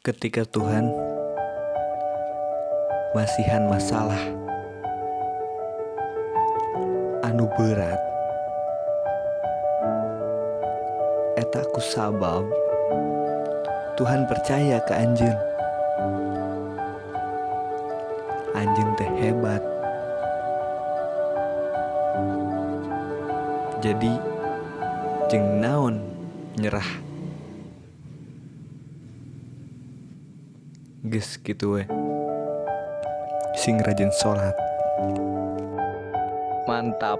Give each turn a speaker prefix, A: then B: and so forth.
A: ketika Tuhan masihan masalah anu berat etaku sabab Tuhan percaya ke anjing anjing teh hebat. Jadi jeng naon nyerah Ges gitu we. Sing rajin sholat. Mantap.